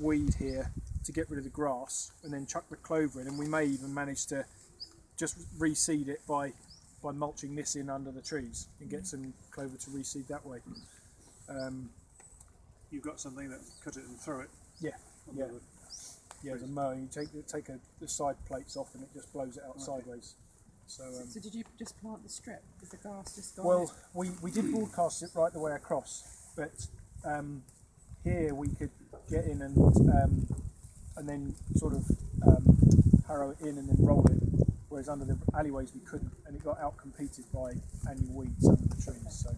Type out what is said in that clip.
weed here to get rid of the grass, and then chuck the clover in, and we may even manage to just reseed it by by mulching this in under the trees and get some clover to reseed that way. Um, You've got something that cut it and throw it. yeah, yeah, the- yeah. The mowing, you take the- take a, the side plates off, and it just blows it out sideways. So. Um, So did you just plant the strip? Is the grass just gone? Well, we, we did broadcast it right the way across, but um, here we could get in and um, and then sort of um, harrow it in and then roll it, whereas under the alleyways we couldn't, and it got out competed by annual weeds under the trees. So